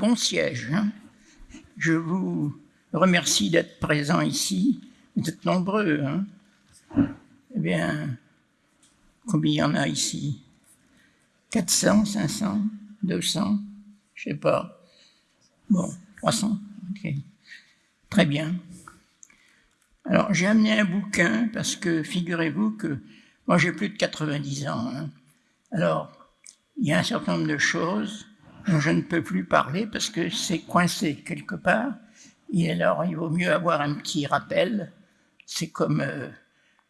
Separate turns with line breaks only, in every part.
bon siège. Hein. Je vous remercie d'être présent ici. Vous êtes nombreux. Hein. Eh bien, combien il y en a ici? 400, 500, 200 Je sais pas. Bon, 300. Ok. Très bien. Alors, j'ai amené un bouquin parce que figurez-vous que moi, j'ai plus de 90 ans. Hein. Alors, il y a un certain nombre de choses je ne peux plus parler parce que c'est coincé quelque part. Et alors, il vaut mieux avoir un petit rappel. C'est comme, euh,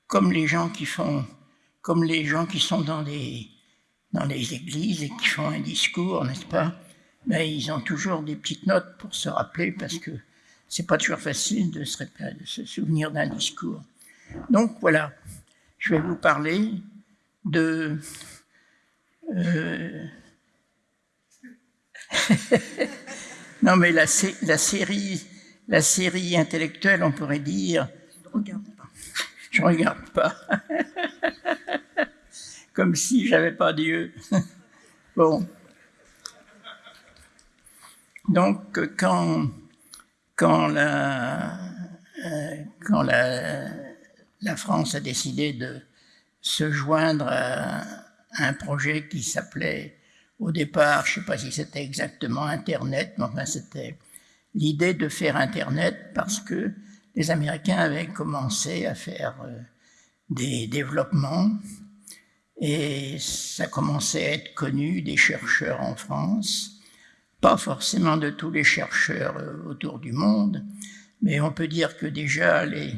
comme les gens qui font, comme les gens qui sont dans des, dans les églises et qui font un discours, n'est-ce pas? Ben, ils ont toujours des petites notes pour se rappeler parce que c'est pas toujours facile de se, de se souvenir d'un discours. Donc voilà, je vais vous parler de euh, non, mais la, la, série, la série intellectuelle, on pourrait dire. Je regarde pas. Comme si j'avais pas Dieu. bon. Donc, quand, quand, la, euh, quand la, la France a décidé de se joindre à un projet qui s'appelait au départ, je ne sais pas si c'était exactement Internet, mais enfin c'était l'idée de faire Internet parce que les Américains avaient commencé à faire euh, des développements et ça commençait à être connu des chercheurs en France, pas forcément de tous les chercheurs euh, autour du monde, mais on peut dire que déjà les,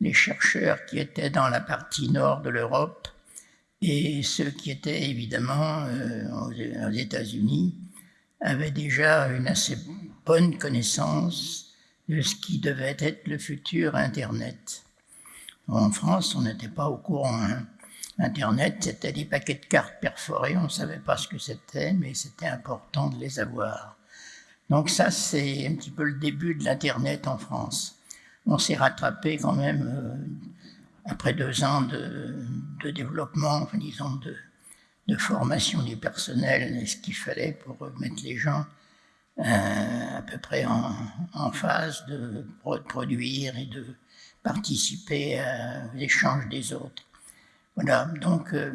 les chercheurs qui étaient dans la partie nord de l'Europe et ceux qui étaient évidemment euh, aux États-Unis avaient déjà une assez bonne connaissance de ce qui devait être le futur Internet. En France, on n'était pas au courant. Hein. Internet, c'était des paquets de cartes perforées, on ne savait pas ce que c'était, mais c'était important de les avoir. Donc ça, c'est un petit peu le début de l'Internet en France. On s'est rattrapé quand même euh, après deux ans de, développement, disons, de, formation du personnel, ce qu'il fallait pour mettre les gens euh, à peu près en, phase de produire et de participer à l'échange des autres. Voilà, donc euh,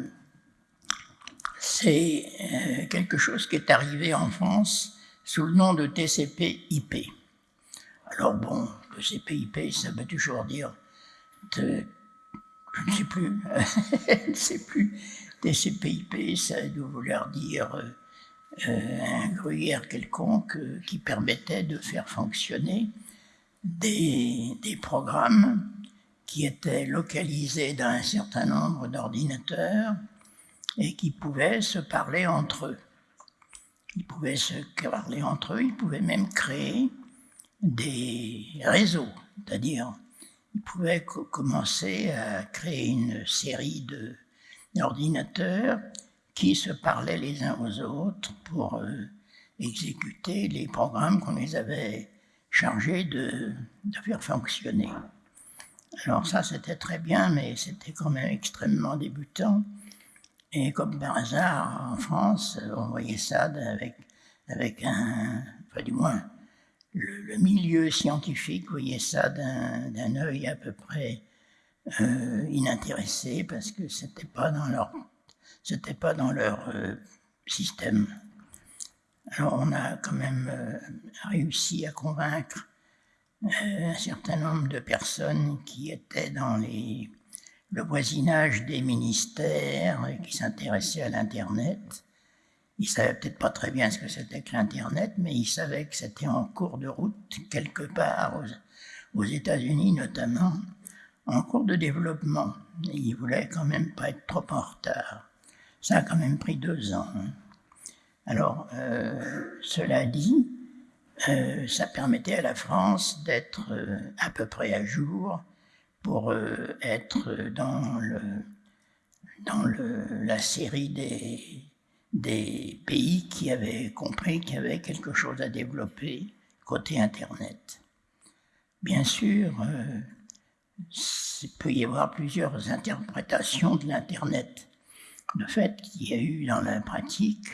c'est euh, quelque chose qui est arrivé en France sous le nom de TCP/IP. Alors bon, TCP/IP, ça veut toujours dire je ne sais plus, je ne sais plus, TCP/IP, ça doit vouloir dire euh, un gruyère quelconque euh, qui permettait de faire fonctionner des, des, programmes qui étaient localisés dans un certain nombre d'ordinateurs et qui pouvaient se parler entre eux. Ils pouvaient se parler entre eux, ils pouvaient même créer des réseaux, c'est-à-dire il pouvait commencer à créer une série d'ordinateurs qui se parlaient les uns aux autres pour euh, exécuter les programmes qu'on les avait chargés de, de faire fonctionner. Alors ça, c'était très bien, mais c'était quand même extrêmement débutant. Et comme par hasard, en France, on voyait ça avec, avec un, enfin du moins, le, milieu scientifique voyait ça d'un œil à peu près euh, inintéressé parce que c'était pas dans leur pas dans leur euh, système. Alors on a quand même euh, réussi à convaincre un certain nombre de personnes qui étaient dans le voisinage des ministères et qui s'intéressaient à l'Internet il savait peut-être pas très bien ce que c'était que l'Internet, mais il savait que c'était en cours de route, quelque part aux, États-Unis notamment, en cours de développement. Et il voulait quand même pas être trop en retard. Ça a quand même pris deux ans. Hein. Alors, euh, cela dit, euh, ça permettait à la France d'être euh, à peu près à jour pour être dans, le, dans le, la série des des pays qui avaient compris qu'il y avait quelque chose à développer côté Internet. Bien sûr, euh, il peut y avoir plusieurs interprétations de l'Internet. Le fait qu'il y a eu dans la pratique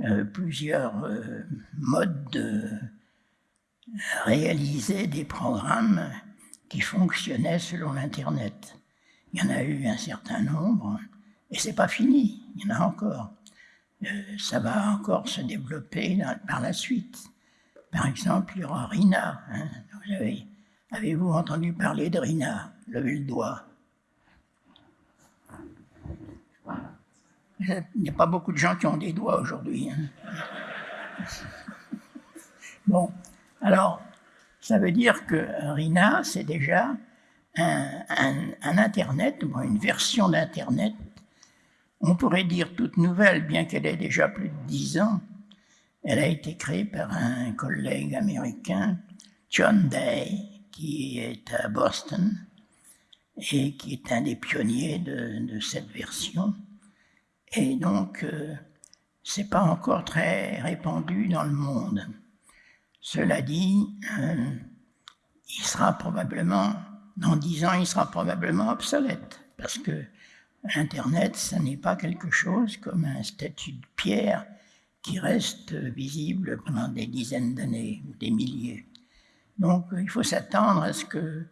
euh, plusieurs euh, modes de réaliser des programmes qui fonctionnaient selon l'Internet. Il y en a eu un certain nombre, et c'est pas fini, il y en a encore. Ça va encore se développer par la suite. Par exemple, il y aura RINA. Hein. avez-vous entendu parler de RINA? Levez le doigt. Il n'y a pas beaucoup de gens qui ont des doigts aujourd'hui. Hein. Bon, alors, ça veut dire que RINA, c'est déjà un, Internet, ou une version d'Internet, on pourrait dire toute nouvelle, bien qu'elle ait déjà plus de dix ans. Elle a été créée par un collègue américain, John Day, qui est à Boston et qui est un des pionniers de cette version. Et donc, euh, c'est pas encore très répandu dans le monde. Cela dit, euh, il sera probablement, dans dix ans, il sera probablement obsolète, parce que Internet, ce n'est pas quelque chose comme un statut de pierre qui reste visible pendant des dizaines d'années ou des milliers. Donc, il faut s'attendre à ce que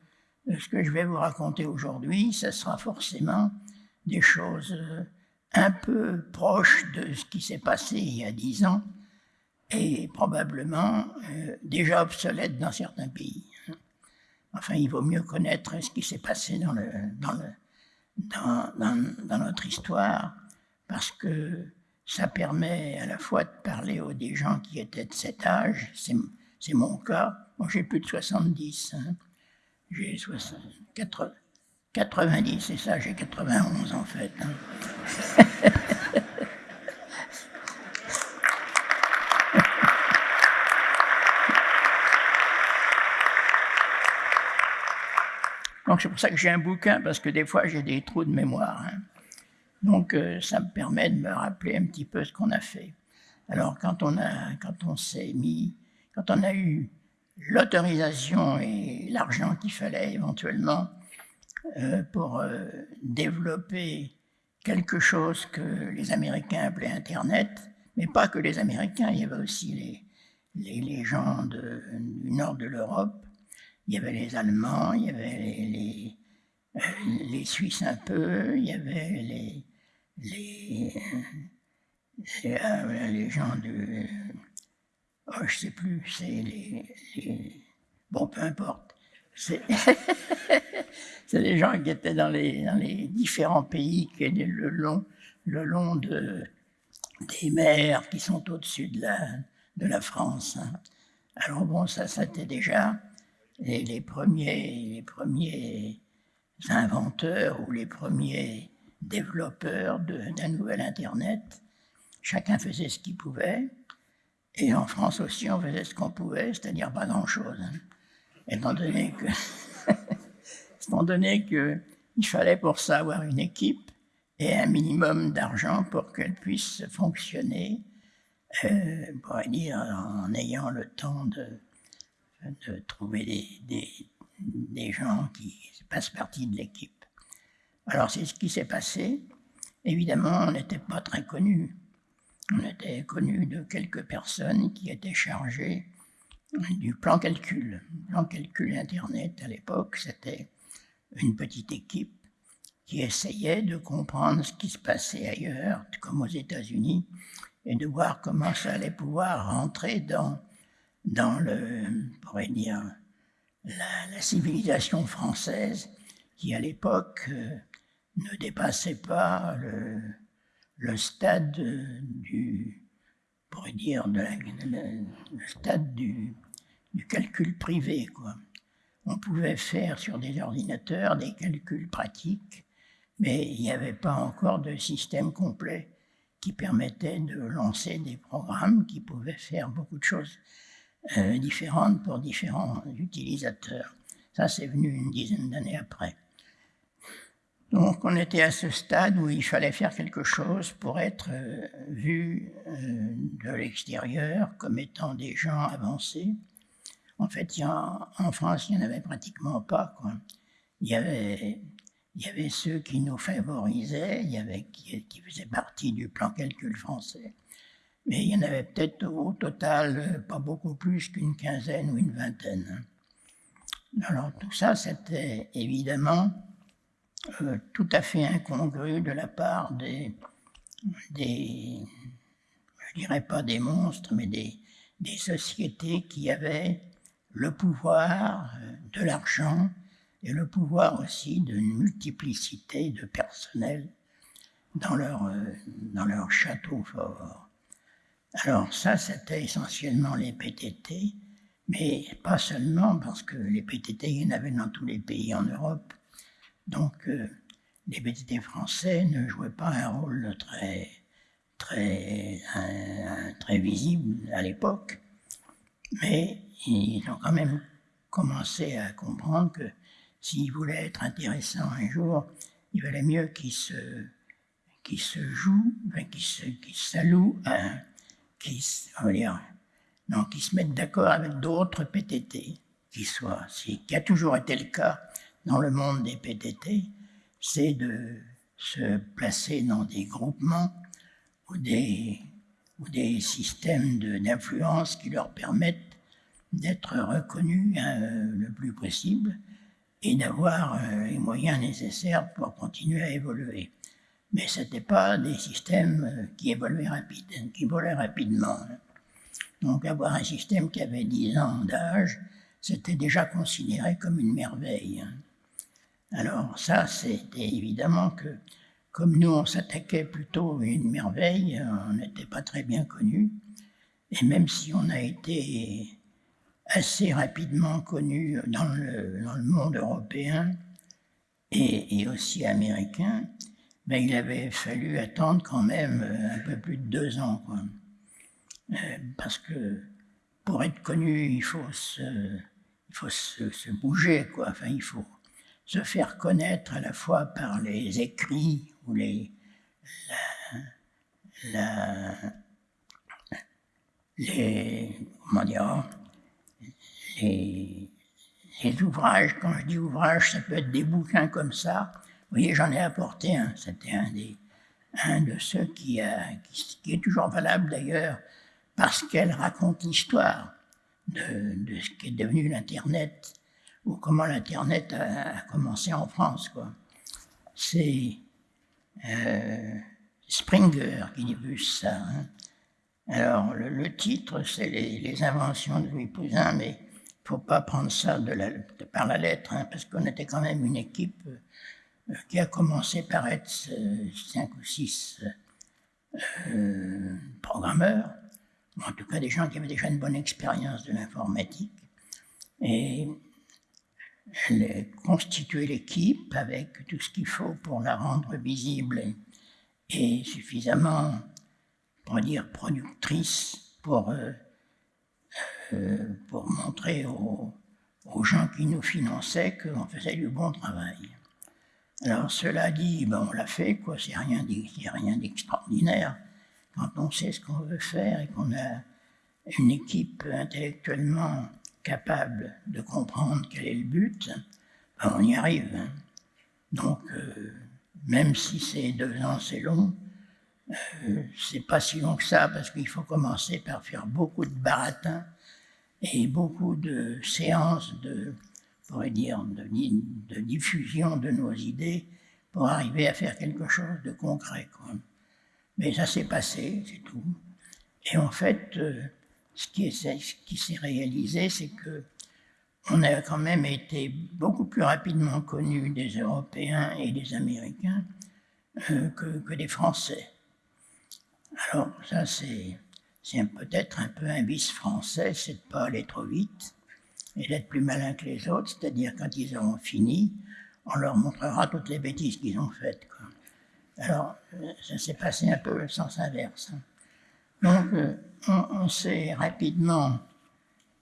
ce que je vais vous raconter aujourd'hui, ce sera forcément des choses un peu proche de ce qui s'est passé il y a dix ans et probablement euh, déjà obsolète dans certains pays. Enfin, il vaut mieux connaître ce qui s'est passé dans, le, dans, le, dans, notre histoire parce que ça permet à la fois de parler aux des gens qui étaient de cet âge, c'est mon cas, moi j'ai plus de 70, hein. j'ai 90, c'est ça, j'ai 91 en fait. Hein. Donc c'est pour ça que j'ai un bouquin, parce que des fois j'ai des trous de mémoire. Hein. Donc euh, ça me permet de me rappeler un petit peu ce qu'on a fait. Alors quand on, a, quand on s'est mis, quand on a eu l'autorisation et l'argent qu'il fallait éventuellement euh, pour euh, développer quelque chose que les Américains appelaient Internet, mais pas que les Américains, il y avait aussi les, les, gens du nord de l'Europe, il y avait les Allemands, il y avait les, les, euh, Suisses un peu, il y avait les, les, les, gens de... Oh, je sais plus, c'est les, Bon, peu importe. C'est les gens qui étaient dans les, dans les différents pays qui étaient le long, le long de, des mers qui sont au-dessus de la, de la France. Hein. Alors bon, ça, c'était déjà les, premiers, les premiers inventeurs ou les premiers développeurs d'un nouvel Internet. Chacun faisait ce qu'il pouvait. Et en France aussi, on faisait ce qu'on pouvait, c'est-à-dire pas grand-chose. Hein. Étant donné que, donné qu'il fallait pour ça avoir une équipe et un minimum d'argent pour qu'elle puisse fonctionner, euh, dire, en ayant le temps de, de trouver des, gens qui passent partie de l'équipe. Alors c'est ce qui s'est passé. Évidemment, on n'était pas très connus. On était connus de quelques personnes qui étaient chargées du plan calcul. Le plan calcul Internet à l'époque, c'était une petite équipe qui essayait de comprendre ce qui se passait ailleurs, comme aux États-Unis, et de voir comment ça allait pouvoir rentrer dans dans le, pourrait dire, la, civilisation française qui à l'époque euh, ne dépassait pas le, stade du, pourrait dire, le stade du calcul privé. Quoi. On pouvait faire sur des ordinateurs des calculs pratiques, mais il n'y avait pas encore de système complet qui permettait de lancer des programmes qui pouvaient faire beaucoup de choses différentes pour différents utilisateurs. Ça, c'est venu une dizaine d'années après. Donc, on était à ce stade où il fallait faire quelque chose pour être euh, vu euh, de l'extérieur comme étant des gens avancés. En fait, en France, il n'y en avait pratiquement pas. Il, y avait, il y avait ceux qui nous favorisaient, il y avait qui, qui faisaient partie du plan calcul français. Mais il y en avait peut-être au total pas beaucoup plus qu'une quinzaine ou une vingtaine. Alors tout ça, c'était évidemment euh, tout à fait incongru de la part des, des, je dirais pas des monstres, mais des, sociétés qui avaient le pouvoir euh, de l'argent et le pouvoir aussi d'une multiplicité de personnel dans leur, euh, dans leur château fort. Alors ça, c'était essentiellement les PTT, mais pas seulement parce que les PTT, il y en avait dans tous les pays en Europe. Donc euh, les PTT français ne jouaient pas un rôle très, très, très visible à l'époque, mais ils ont quand même commencé à comprendre que s'ils voulaient être intéressants un jour, il valait mieux qu'ils se, qu'ils se jouent, qu'ils qu'ils s'allouent, qu'ils se mettent d'accord avec d'autres PTT, qui soient, ce qui a toujours été le cas dans le monde des PTT, c'est de se placer dans des groupements ou des, ou des systèmes d'influence qui leur permettent d'être reconnus euh, le plus possible et d'avoir euh, les moyens nécessaires pour continuer à évoluer. Mais ce n'était pas des systèmes euh, qui évoluaient volaient rapidement. Donc avoir un système qui avait 10 ans d'âge, c'était déjà considéré comme une merveille. Alors ça, c'était évidemment que, comme nous, on s'attaquait plutôt à une merveille, on n'était pas très bien connus. Et même si on a été assez rapidement connu dans le, dans le monde européen et, aussi américain, mais il avait fallu attendre quand même euh, un peu plus de deux ans. Euh, parce que pour être connu, il faut se, il faut se, bouger, quoi. Enfin, il faut se faire connaître à la fois par les écrits ou les, les, comment dire, les, ouvrages, quand je dis ouvrages, ça peut être des bouquins comme ça. Vous voyez, j'en ai apporté un, c'était un, un de ceux qui, a, qui, est toujours valable d'ailleurs, parce qu'elle raconte l'histoire de, de, ce qui est devenu l'Internet, ou comment l'Internet a, commencé en France. C'est euh, Springer qui dit ça. Hein. Alors, le, titre, c'est les, inventions de Louis Pouzin, mais ne faut pas prendre ça de la, par la lettre, hein, parce qu'on était quand même une équipe euh, qui a commencé par être euh, cinq ou six euh, programmeurs, en tout cas des gens qui avaient déjà une bonne expérience de l'informatique, et constituer l'équipe avec tout ce qu'il faut pour la rendre visible et, suffisamment, pour dire, productrice pour euh, pour montrer aux, gens qui nous finançaient qu'on faisait du bon travail. Alors cela dit, ben, on l'a fait, quoi, c'est rien d'extraordinaire. Quand on sait ce qu'on veut faire et qu'on a une équipe intellectuellement capable de comprendre quel est le but, ben, on y arrive. Hein. Donc, euh, même si c'est deux ans, c'est long, euh, c'est pas si long que ça, parce qu'il faut commencer par faire beaucoup de baratins et beaucoup de séances de, pourrait dire, de, diffusion de nos idées pour arriver à faire quelque chose de concret. Mais ça s'est passé, c'est tout. Et en fait, euh, ce qui, s'est réalisé, c'est que on a quand même été beaucoup plus rapidement connus des Européens et des Américains euh, que, que des Français. Alors ça, c'est peut-être un peu un vice français, c'est de ne pas aller trop vite et d'être plus malin que les autres, c'est-à-dire quand ils auront fini, on leur montrera toutes les bêtises qu'ils ont faites. Alors, euh, ça s'est passé un peu le sens inverse. Hein. Donc, euh, on, s'est rapidement,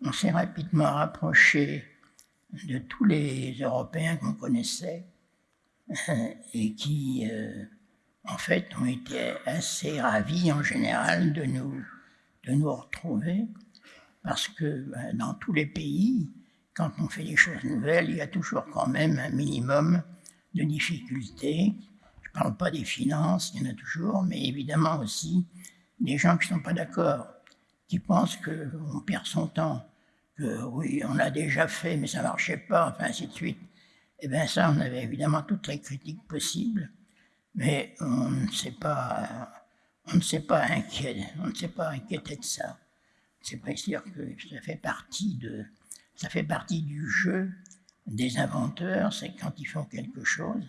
rapidement rapproché de tous les Européens qu'on connaissait euh, et qui, en fait, ont été assez ravis en général de nous de nous retrouver, parce que ben, dans tous les pays, quand on fait des choses nouvelles, il y a toujours quand même un minimum de difficultés. Je ne parle pas des finances, il y en a toujours, mais évidemment aussi des gens qui ne sont pas d'accord, qui pensent qu'on perd son temps, que oui, on l'a déjà fait, mais ça ne marchait pas, enfin ainsi de suite. Eh bien ça, on avait évidemment toutes les critiques possibles, mais on ne s'est pas, pas on ne s'est pas inquiété de ça. C'est sûr que ça fait partie de, ça fait partie du jeu des inventeurs, c'est quand ils font quelque chose,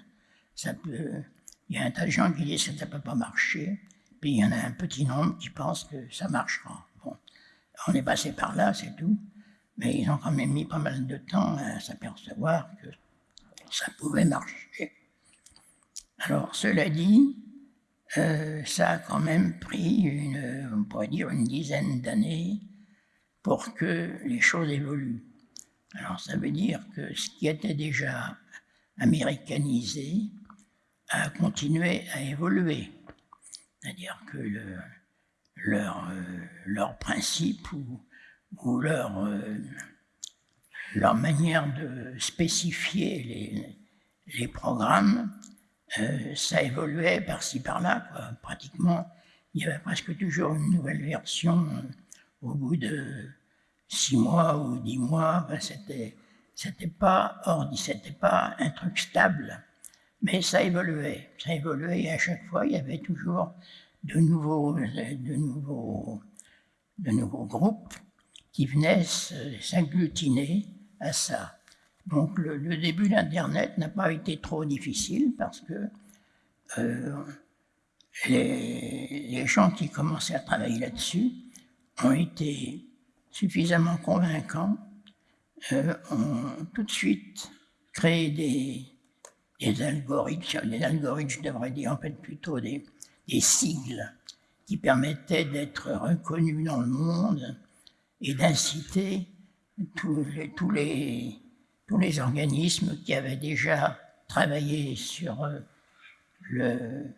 il y a un tas de gens qui disent que ça ne peut pas marcher, puis il y en a un petit nombre qui pensent que ça marchera. Bon, on est passé par là, c'est tout, mais ils ont quand même mis pas mal de temps à s'apercevoir que ça pouvait marcher. Alors, cela dit, euh, ça a quand même pris, une, on pourrait dire, une dizaine d'années pour que les choses évoluent. Alors ça veut dire que ce qui était déjà américanisé a continué à évoluer. C'est-à-dire que le, leur, euh, principe ou, leur, euh, leur manière de spécifier les programmes, euh, ça évoluait par-ci par-là. Pratiquement, il y avait presque toujours une nouvelle version au bout de six mois ou dix mois, ben c'était c'était pas c'était pas un truc stable, mais ça évoluait, ça évoluait et à chaque fois il y avait toujours de nouveaux, de nouveaux, de nouveaux groupes qui venaient s'agglutiner à ça. Donc le, début d'Internet n'a pas été trop difficile parce que euh, les, gens qui commençaient à travailler là-dessus ont été suffisamment convaincants, euh, ont tout de suite créé des, algorithmes, des algorithmes, je devrais dire en fait plutôt des, sigles qui permettaient d'être reconnus dans le monde et d'inciter tous, les, tous les organismes qui avaient déjà travaillé sur euh, le,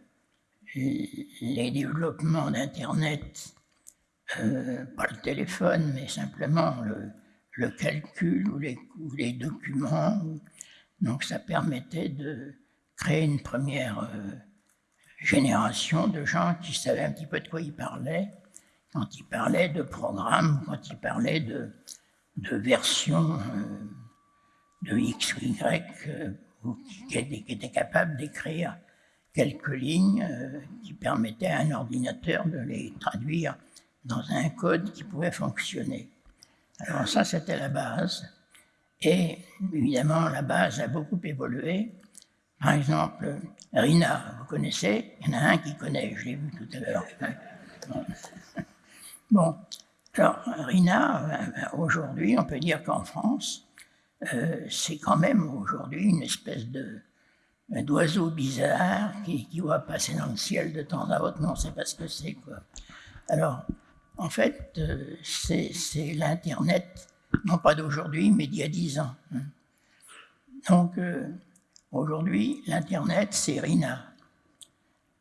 les développements d'Internet euh, pas le téléphone, mais simplement le, calcul ou les, les, documents. Donc ça permettait de créer une première euh, génération de gens qui savaient un petit peu de quoi ils parlaient, quand ils parlaient de programmes, quand ils parlaient de, de versions euh, de X ou Y, qui, étaient, qui, étaient, capables d'écrire quelques lignes qui permettaient à un ordinateur de les traduire dans un code qui pouvait fonctionner. Alors ça, c'était la base. Et évidemment, la base a beaucoup évolué. Par exemple, Rina, vous connaissez? Il y en a un qui connaît, je l'ai vu tout à l'heure. Bon. alors Rina, euh, aujourd'hui, on peut dire qu'en France, euh, c'est quand même aujourd'hui une espèce d'oiseau bizarre qui, qui va passer dans le ciel de temps à autre. Non, on ne que c'est, quoi. Alors, en fait, euh, c'est l'Internet, non pas d'aujourd'hui, mais d'il y a dix ans. Hein. Donc, euh, aujourd'hui, l'Internet, c'est RINA.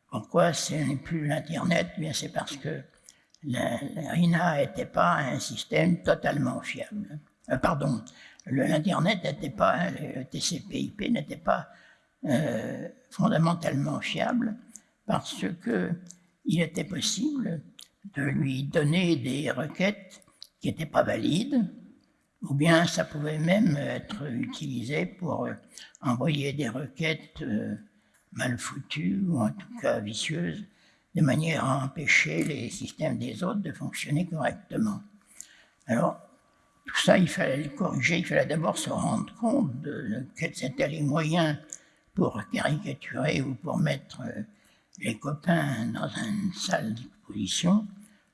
Pourquoi ce n'est plus l'Internet? Bien, c'est parce que RINA n'était pas un système totalement fiable. Pardon, l'Internet n'était pas, le TCP/IP n'était pas fondamentalement fiable parce que il était possible de lui donner des requêtes qui n'étaient pas valides, ou bien ça pouvait même être utilisé pour euh, envoyer des requêtes euh, mal foutues, ou en tout cas vicieuses, de manière à empêcher les systèmes des autres de fonctionner correctement. Alors, tout ça, il fallait le corriger, il fallait d'abord se rendre compte de, quels étaient les moyens pour caricaturer ou pour mettre euh, les copains dans une salle d'exposition,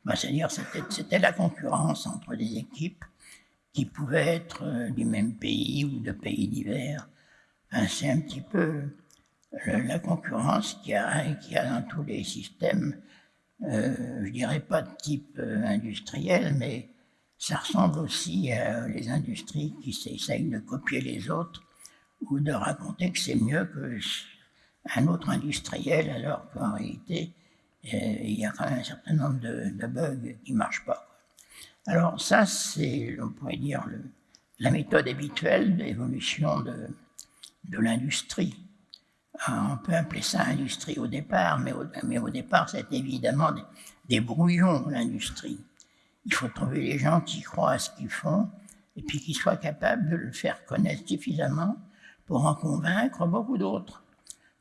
bah, c'est-à-dire c'était la concurrence entre des équipes qui pouvaient être euh, du même pays ou de pays divers. c'est un petit peu la concurrence qu'il y, a dans tous les systèmes, euh, je dirais pas de type euh, industriel, mais ça ressemble aussi à les industries qui essayent de copier les autres ou de raconter que c'est mieux qu'un autre industriel, alors qu'en réalité, il y a quand même un certain nombre de, bugs qui ne marchent pas. Alors ça, c'est, on pourrait dire, la méthode habituelle d'évolution de, l'industrie. on peut appeler ça industrie au départ, mais au, mais au départ, c'est évidemment des, des brouillons, l'industrie. Il faut trouver les gens qui croient à ce qu'ils font et puis qui soient capables de le faire connaître suffisamment pour en convaincre beaucoup d'autres.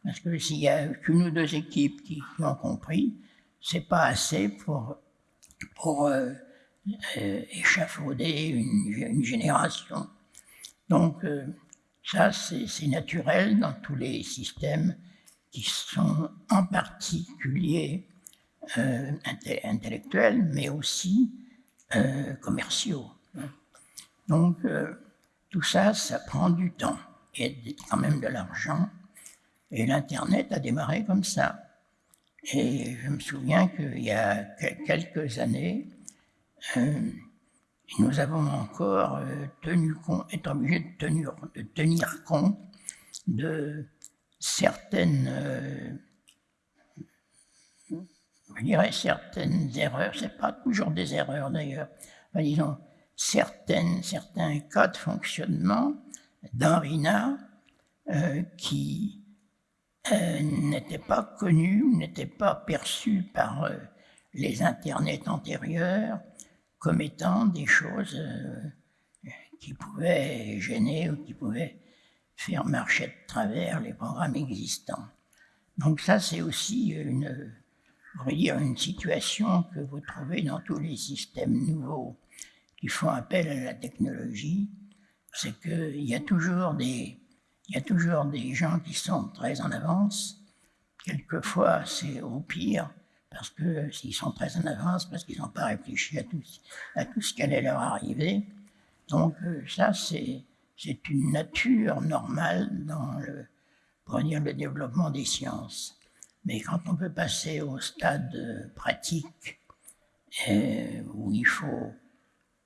Parce que s'il y a qu'une ou deux équipes qui, ont compris, c'est pas assez pour, pour euh, euh, échafauder une, génération. Donc, euh, ça, c'est naturel dans tous les systèmes qui sont en particulier intellectuels, mais aussi commerciaux. Donc, tout ça, ça prend du temps et quand même de l'argent. Et l'Internet a démarré comme ça. Et je me souviens qu'il y a quelques années, euh, nous avons encore euh, tenu compte, été obligés de tenir, compte de certaines, euh, je dirais certaines erreurs, c'est pas toujours des erreurs d'ailleurs, mais disons certaines, certains cas de fonctionnement d'un euh, qui euh, n'était pas connu, n'était pas perçu par euh, les internets antérieurs comme étant des choses qui pouvaient gêner ou qui pouvaient faire marcher de travers les programmes existants. Donc ça, c'est aussi une, dire, une situation que vous trouvez dans tous les systèmes nouveaux qui font appel à la technologie, c'est qu'il y a toujours des y a toujours des gens qui sont très en avance. Quelquefois, c'est au pire, parce que s'ils sont très en avance, parce qu'ils n'ont pas réfléchi à tout, à tout ce qui allait leur arriver. Donc euh, ça, c'est une nature normale dans le, pour le développement des sciences. Mais quand on peut passer au stade pratique, euh, où il faut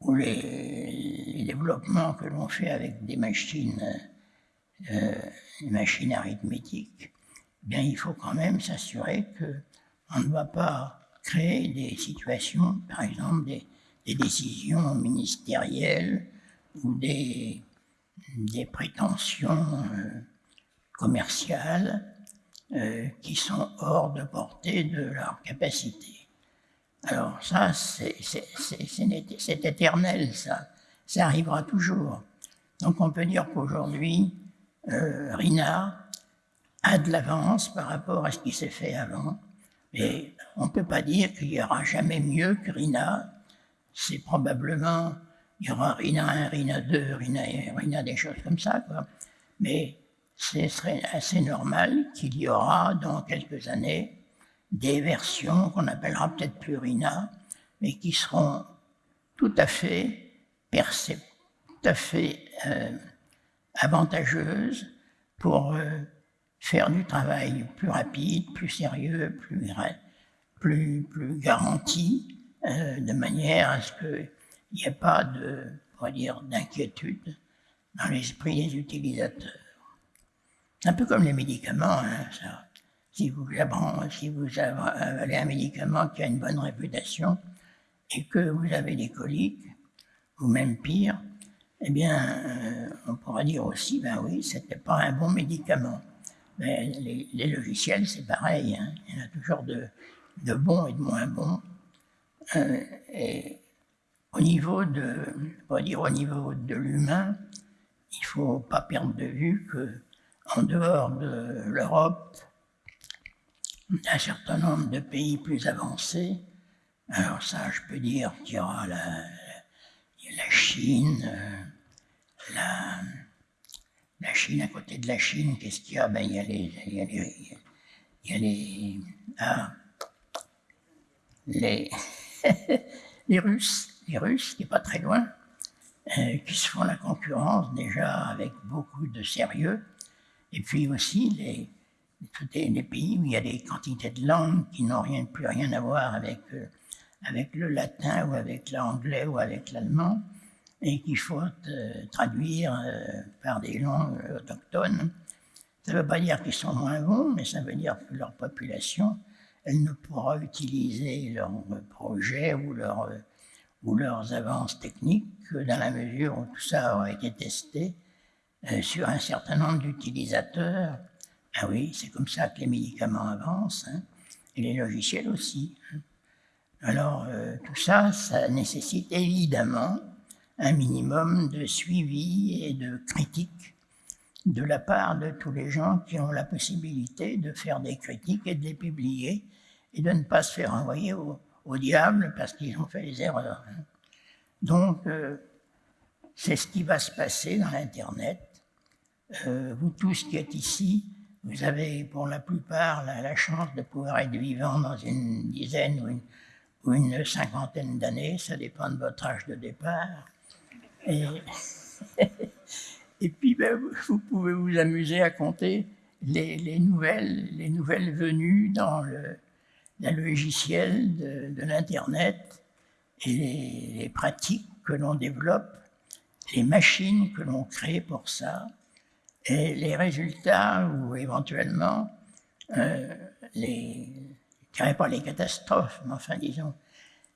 ou les, développements que l'on fait avec des machines, euh, machines arithmétiques, bien, il faut quand même s'assurer qu'on ne va pas créer des situations, par exemple des, décisions ministérielles ou des, des prétentions euh, commerciales euh, qui sont hors de portée de leur capacité. Alors ça, c'est éternel, ça. Ça arrivera toujours. Donc on peut dire qu'aujourd'hui, euh, Rina a de l'avance par rapport à ce qui s'est fait avant. Mais on ne peut pas dire qu'il n'y aura jamais mieux que Rina. C'est probablement, il y aura Rina 1, Rina 2, Rina, Rina des choses comme ça. Mais ce serait assez normal qu'il y aura dans quelques années des versions qu'on appellera peut-être plus RINA, mais qui seront tout à fait tout à fait euh, avantageuses pour euh, faire du travail plus rapide, plus sérieux, plus garanti, euh, de manière à ce qu'il n'y ait pas de, dire, d'inquiétude dans l'esprit des utilisateurs. Un peu comme les médicaments, hein, si vous, si vous avalez un médicament qui a une bonne réputation et que vous avez des coliques, ou même pire, eh bien, euh, on pourra dire aussi, ben oui, c'était pas un bon médicament. Mais les, logiciels, c'est pareil, hein. il y en a toujours de, bons et de moins bons. Euh, et au niveau de, dire au niveau de l'humain, il faut pas perdre de vue que en dehors de l'Europe, un certain nombre de pays plus avancés. Alors ça, je peux dire qu'il y aura la, Chine, euh, la, Chine, à côté de la Chine, qu'est-ce qu'il y a? Ben, il, y a les Russes, les Russes, qui n'est pas très loin, euh, qui se font la concurrence déjà avec beaucoup de sérieux, et puis aussi les, des, des, pays où il y a des quantités de langues qui n'ont plus rien à voir avec, euh, avec le latin ou avec l'anglais ou avec l'allemand et qu'il faut euh, traduire euh, par des langues autochtones. Ça ne veut pas dire qu'ils sont moins bons, mais ça veut dire que leur population, elle ne pourra utiliser leurs projets ou, ou leurs avances techniques que dans la mesure où tout ça aura été testé sur un certain nombre d'utilisateurs Ah oui, c'est comme ça que les médicaments avancent, hein, et les logiciels aussi. Hein. Alors, euh, tout ça, ça nécessite évidemment un minimum de suivi et de critique de la part de tous les gens qui ont la possibilité de faire des critiques et de les publier et de ne pas se faire envoyer au, diable parce qu'ils ont fait des erreurs. Hein. Donc, euh, c'est ce qui va se passer dans l'Internet. Euh, vous tous qui êtes ici, vous avez pour la plupart la, chance de pouvoir être vivant dans une dizaine ou une, cinquantaine d'années, ça dépend de votre âge de départ. Et, et puis, ben, vous pouvez vous amuser à compter les, nouvelles, les nouvelles venues dans le, logiciel de, l'Internet et les, pratiques que l'on développe, les machines que l'on crée pour ça, et les résultats ou éventuellement euh, les, je dirais pas les catastrophes, mais enfin disons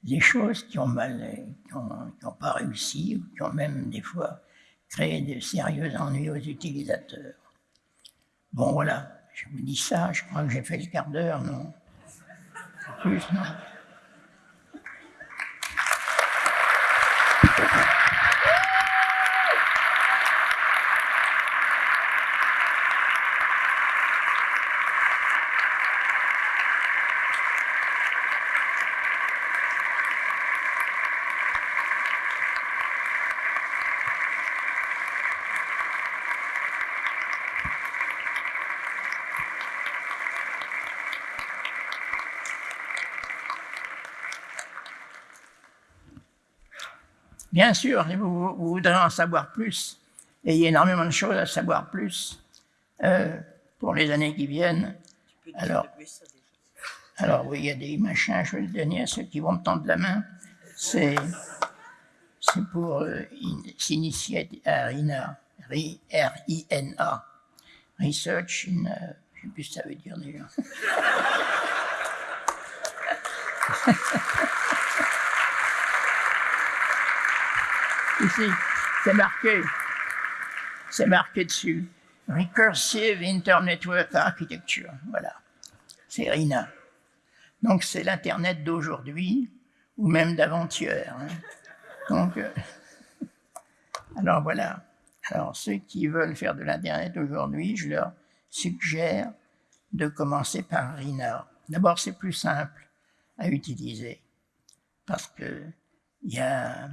les choses qui ont mal, qui n'ont pas réussi, ou qui ont même des fois créé de sérieux ennuis aux utilisateurs. Bon voilà, je vous dis ça, je crois que j'ai fait le quart d'heure, non? Plus, non? Bien sûr, vous, voudrez en savoir plus, et il y a énormément de choses à savoir plus euh, pour les années qui viennent. Alors, alors oui, il y a des machins, je vais le donner à ceux qui vont me tendre la main. C'est pour euh, s'initier à RINA, R-I-N-A, Research in... Euh, je ne sais plus ce que ça veut dire déjà. Ici, c'est marqué. C'est marqué dessus. Recursive Internetwork Architecture. Voilà. C'est RINA. Donc c'est l'Internet d'aujourd'hui ou même d'avant-hier. Hein. Donc, euh, alors voilà. Alors ceux qui veulent faire de l'Internet aujourd'hui, je leur suggère de commencer par RINA. D'abord, c'est plus simple à utiliser parce que il y a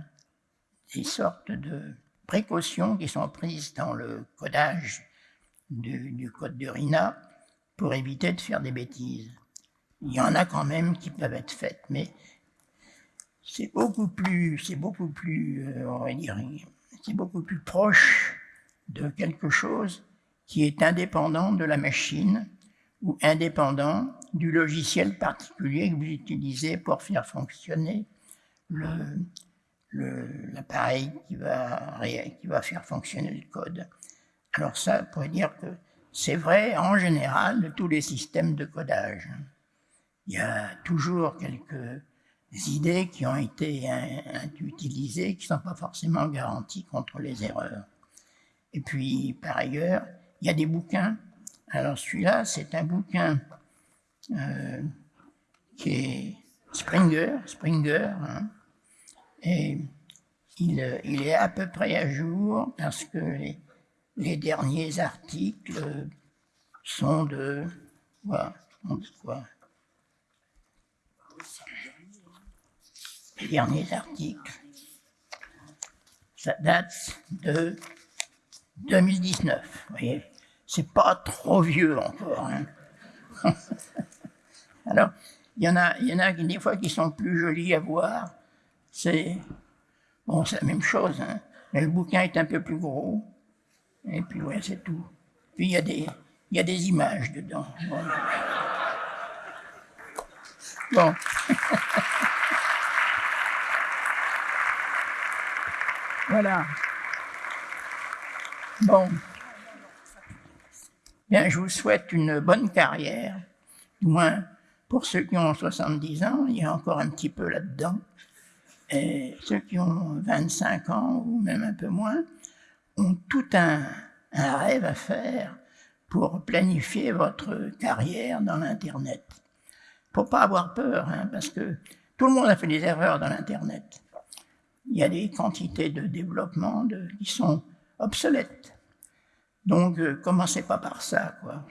des sortes de précautions qui sont prises dans le codage du, code de RINA pour éviter de faire des bêtises. Il y en a quand même qui peuvent être faites, mais c'est beaucoup plus, c'est beaucoup plus, euh, on va dire, c'est beaucoup plus proche de quelque chose qui est indépendant de la machine ou indépendant du logiciel particulier que vous utilisez pour faire fonctionner le, l'appareil qui va, qui va faire fonctionner le code. Alors ça, on pourrait dire que c'est vrai en général de tous les systèmes de codage. Il y a toujours quelques idées qui ont été utilisées, qui ne sont pas forcément garanties contre les erreurs. Et puis, par ailleurs, il y a des bouquins. Alors celui-là, c'est un bouquin euh, qui est Springer, Springer, hein, et il, est à peu près à jour parce que les, derniers articles sont de quoi, Les derniers articles, ça date de 2019. Vous voyez, c'est pas trop vieux encore. Hein. Alors, il y en a, il y en a des fois qui sont plus jolis à voir c'est bon, la même chose, hein. mais le bouquin est un peu plus gros, et puis ouais, c'est tout. Puis il y a des, y a des images dedans. Bon. voilà. Bon. Bien, je vous souhaite une bonne carrière, du moins pour ceux qui ont 70 ans, il y a encore un petit peu là-dedans. Et ceux qui ont 25 ans ou même un peu moins ont tout un, rêve à faire pour planifier votre carrière dans l'Internet. Faut pas avoir peur, hein, parce que tout le monde a fait des erreurs dans l'Internet. Il y a des quantités de développement qui sont obsolètes. Donc, euh, commencez pas par ça, quoi.